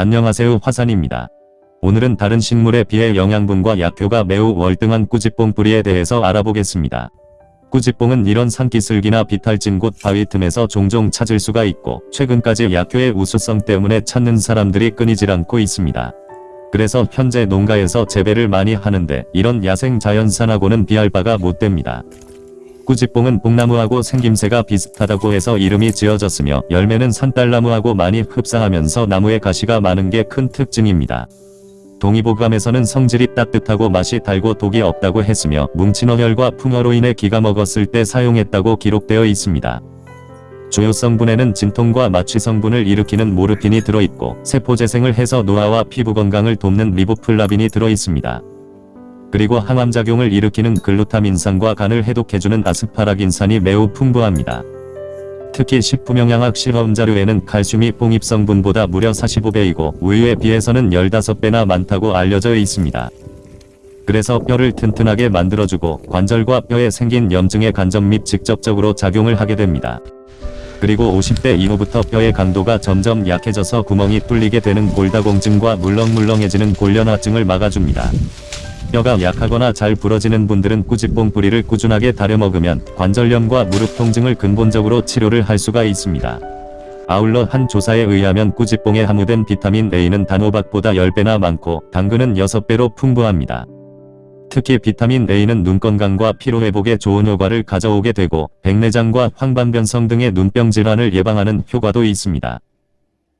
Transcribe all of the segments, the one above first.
안녕하세요 화산입니다. 오늘은 다른 식물에 비해 영양분과 약효가 매우 월등한 꾸지뽕 뿌리에 대해서 알아보겠습니다. 꾸지뽕은 이런 산기슭이나 비탈진 곳 바위 틈에서 종종 찾을 수가 있고 최근까지 약효의 우수성 때문에 찾는 사람들이 끊이질 않고 있습니다. 그래서 현재 농가에서 재배를 많이 하는데 이런 야생 자연산하고는 비할 바가 못됩니다. 꾸지뽕은 뽕나무하고 생김새가 비슷하다고 해서 이름이 지어졌으며 열매는 산딸나무하고 많이 흡사하면서 나무에 가시가 많은 게 큰 특징입니다. 동의보감에서는 성질이 따뜻하고 맛이 달고 독이 없다고 했으며 뭉친 어혈과 풍으로 인해 기가 막혔을 때 사용했다고 기록되어 있습니다. 주요 성분에는 진통과 마취 성분을 일으키는 모르핀이 들어있고 세포재생을 해서 노화와 피부 건강을 돕는 리보플라빈이 들어있습니다. 그리고 항암작용을 일으키는 글루타민산과 간을 해독해주는 아스파라긴산이 매우 풍부합니다. 특히 식품영양학 실험자료에는 칼슘이 뽕잎 성분보다 무려 45배이고 우유에 비해서는 15배나 많다고 알려져 있습니다. 그래서 뼈를 튼튼하게 만들어주고 관절과 뼈에 생긴 염증의 간접 및 직접적으로 작용을 하게 됩니다. 그리고 50대 이후부터 뼈의 강도가 점점 약해져서 구멍이 뚫리게 되는 골다공증과 물렁물렁해지는 골련화증을 막아줍니다. 뼈가 약하거나 잘 부러지는 분들은 꾸지뽕 뿌리를 꾸준하게 다려 먹으면 관절염과 무릎 통증을 근본적으로 치료를 할 수가 있습니다. 아울러 한 조사에 의하면 꾸지뽕에 함유된 비타민 A는 단호박보다 10배나 많고 당근은 6배로 풍부합니다. 특히 비타민 A는 눈 건강과 피로 회복에 좋은 효과를 가져오게 되고 백내장과 황반변성 등의 눈병 질환을 예방하는 효과도 있습니다.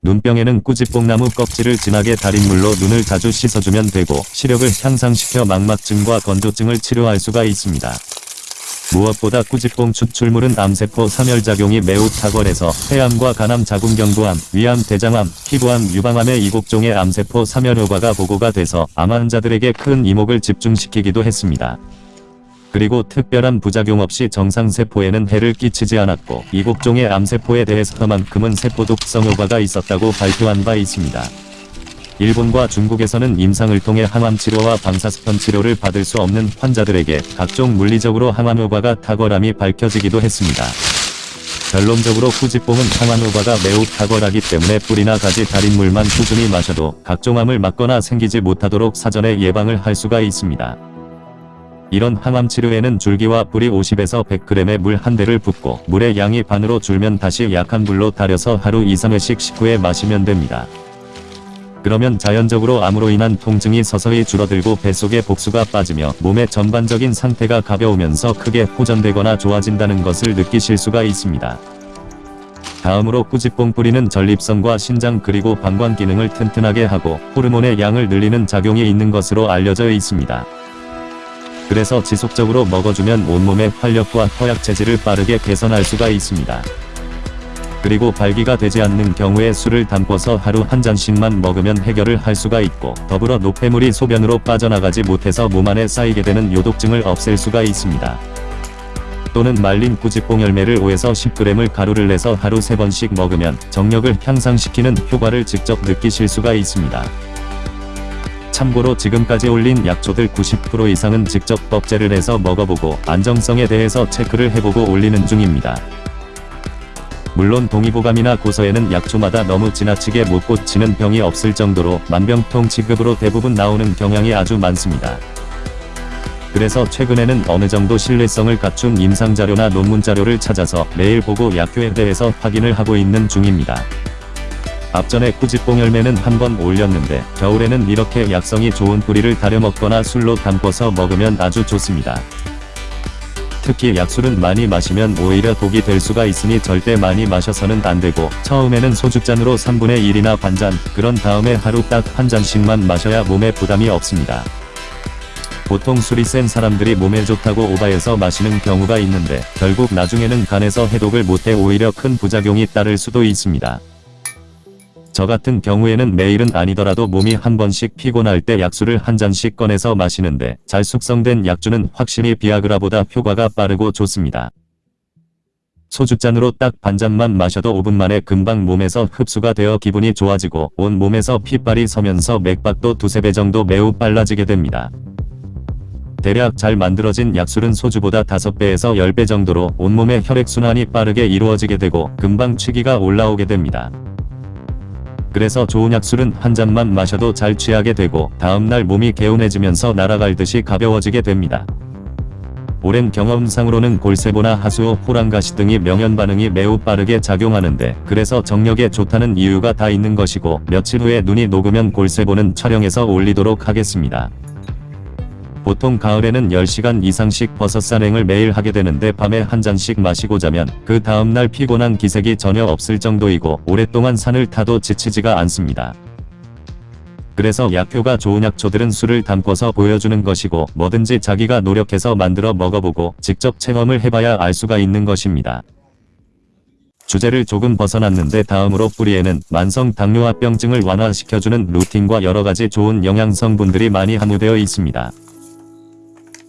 눈병에는 꾸지뽕나무 껍질을 진하게 달인 물로 눈을 자주 씻어주면 되고 시력을 향상시켜 망막증과 건조증을 치료할 수가 있습니다. 무엇보다 꾸지뽕 추출물은 암세포 사멸작용이 매우 탁월해서 폐암과 간암 자궁경부암, 위암 대장암, 피부암 유방암의 이곡종의 암세포 사멸 효과가 보고가 돼서 암 환자들에게 큰 이목을 집중시키기도 했습니다. 그리고 특별한 부작용 없이 정상세포에는 해를 끼치지 않았고 이곡종의 암세포에 대해서만큼은 세포독성 효과가 있었다고 발표한 바 있습니다. 일본과 중국에서는 임상을 통해 항암 치료와 방사선 치료를 받을 수 없는 환자들에게 각종 물리적으로 항암 효과가 탁월함이 밝혀지기도 했습니다. 결론적으로 꾸지뽕은 항암 효과가 매우 탁월하기 때문에 뿌리나 가지 달인 물만 꾸준히 마셔도 각종 암을 막거나 생기지 못하도록 사전에 예방을 할 수가 있습니다. 이런 항암 치료에는 줄기와 뿌리 50에서 100g의 물 한 대를 붓고 물의 양이 반으로 줄면 다시 약한 불로 달여서 하루 2-3회씩 식후에 마시면 됩니다. 그러면 자연적으로 암으로 인한 통증이 서서히 줄어들고 뱃속에 복수가 빠지며 몸의 전반적인 상태가 가벼우면서 크게 호전되거나 좋아진다는 것을 느끼실 수가 있습니다. 다음으로 꾸지뽕 뿌리는 전립선과 신장 그리고 방광 기능을 튼튼하게 하고 호르몬의 양을 늘리는 작용이 있는 것으로 알려져 있습니다. 그래서 지속적으로 먹어주면 온몸의 활력과 허약 체질을 빠르게 개선할 수가 있습니다. 그리고 발기가 되지 않는 경우에 술을 담궈서 하루 한 잔씩만 먹으면 해결을 할 수가 있고 더불어 노폐물이 소변으로 빠져나가지 못해서 몸 안에 쌓이게 되는 요독증을 없앨 수가 있습니다. 또는 말린 꾸지뽕 열매를 5에서 10g을 가루를 내서 하루 3번씩 먹으면 정력을 향상시키는 효과를 직접 느끼실 수가 있습니다. 참고로 지금까지 올린 약초들 90% 이상은 직접 법제를 해서 먹어보고 안정성에 대해서 체크를 해보고 올리는 중입니다. 물론 동의보감이나 고서에는 약초마다 너무 지나치게 못 고치는 병이 없을 정도로 만병통 치급으로 대부분 나오는 경향이 아주 많습니다. 그래서 최근에는 어느 정도 신뢰성을 갖춘 임상자료나 논문자료를 찾아서 매일 보고 약효에 대해서 확인을 하고 있는 중입니다. 앞전에 꾸지뽕 열매는 한번 올렸는데 겨울에는 이렇게 약성이 좋은 뿌리를 다려 먹거나 술로 담궈서 먹으면 아주 좋습니다. 특히 약술은 많이 마시면 오히려 독이 될 수가 있으니 절대 많이 마셔서는 안되고 처음에는 소주잔으로 3분의 1이나 반잔 그런 다음에 하루 딱 한 잔씩만 마셔야 몸에 부담이 없습니다. 보통 술이 센 사람들이 몸에 좋다고 오바해서 마시는 경우가 있는데 결국 나중에는 간에서 해독을 못해 오히려 큰 부작용이 따를 수도 있습니다. 저 같은 경우에는 매일은 아니더라도 몸이 한 번씩 피곤할 때 약수를 한 잔씩 꺼내서 마시는데 잘 숙성된 약주는 확실히 비아그라보다 효과가 빠르고 좋습니다. 소주잔으로 딱 반잔만 마셔도 5분 만에 금방 몸에서 흡수가 되어 기분이 좋아지고 온 몸에서 핏발이 서면서 맥박도 두세 배 정도 매우 빨라지게 됩니다. 대략 잘 만들어진 약술은 소주보다 5배에서 10배 정도로 온몸의 혈액순환이 빠르게 이루어지게 되고 금방 취기가 올라오게 됩니다. 그래서 좋은 약술은 한 잔만 마셔도 잘 취하게 되고 다음날 몸이 개운해지면서 날아갈 듯이 가벼워지게 됩니다. 오랜 경험상으로는 골세보나 하수오, 호랑가시 등이 명현 반응이 매우 빠르게 작용하는데 그래서 정력에 좋다는 이유가 다 있는 것이고 며칠 후에 눈이 녹으면 골세보는 촬영해서 올리도록 하겠습니다. 보통 가을에는 10시간 이상씩 버섯 산행을 매일 하게 되는데 밤에 한 잔씩 마시고 자면 그 다음날 피곤한 기색이 전혀 없을 정도이고 오랫동안 산을 타도 지치지가 않습니다. 그래서 약효가 좋은 약초들은 술을 담궈서 보여주는 것이고 뭐든지 자기가 노력해서 만들어 먹어보고 직접 체험을 해봐야 알 수가 있는 것입니다. 주제를 조금 벗어났는데 다음으로 뿌리에는 만성 당뇨합병증을 완화시켜주는 루틴과 여러가지 좋은 영양성분들이 많이 함유되어 있습니다.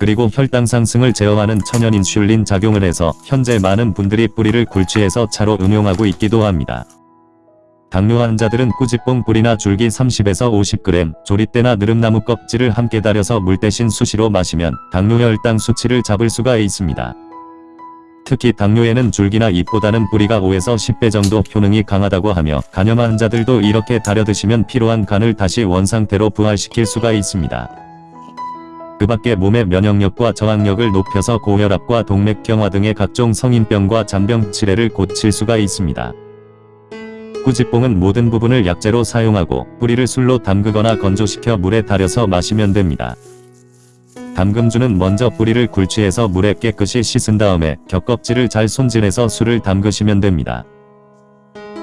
그리고 혈당 상승을 제어하는 천연 인슐린 작용을 해서 현재 많은 분들이 뿌리를 굴취해서 차로 응용하고 있기도 합니다. 당뇨 환자들은 꾸지뽕 뿌리나 줄기 30에서 50g, 조리대나 느릅나무 껍질을 함께 달여서 물 대신 수시로 마시면 당뇨 혈당 수치를 잡을 수가 있습니다. 특히 당뇨에는 줄기나 잎보다는 뿌리가 5에서 10배 정도 효능이 강하다고 하며 간염 환자들도 이렇게 달여 드시면 피로한 간을 다시 원상태로 부활시킬 수가 있습니다. 그 밖에 몸의 면역력과 저항력을 높여서 고혈압과 동맥경화 등의 각종 성인병과 잔병 치레를 고칠 수가 있습니다. 꾸지뽕은 모든 부분을 약재로 사용하고 뿌리를 술로 담그거나 건조시켜 물에 달여서 마시면 됩니다. 담금주는 먼저 뿌리를 굴취해서 물에 깨끗이 씻은 다음에 겹껍질을 잘 손질해서 술을 담그시면 됩니다.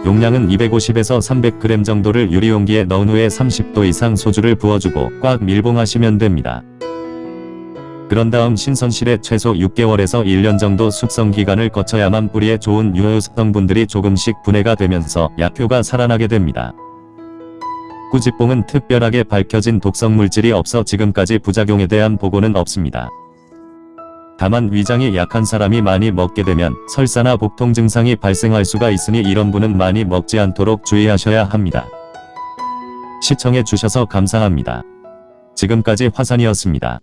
용량은 250에서 300g 정도를 유리용기에 넣은 후에 30도 이상 소주를 부어주고 꽉 밀봉하시면 됩니다. 그런 다음 신선실에 최소 6개월에서 1년 정도 숙성 기간을 거쳐야만 뿌리에 좋은 유효성분들이 조금씩 분해가 되면서 약효가 살아나게 됩니다. 꾸지뽕은 특별하게 밝혀진 독성 물질이 없어 지금까지 부작용에 대한 보고는 없습니다. 다만 위장이 약한 사람이 많이 먹게 되면 설사나 복통 증상이 발생할 수가 있으니 이런 분은 많이 먹지 않도록 주의하셔야 합니다. 시청해 주셔서 감사합니다. 지금까지 화산이었습니다.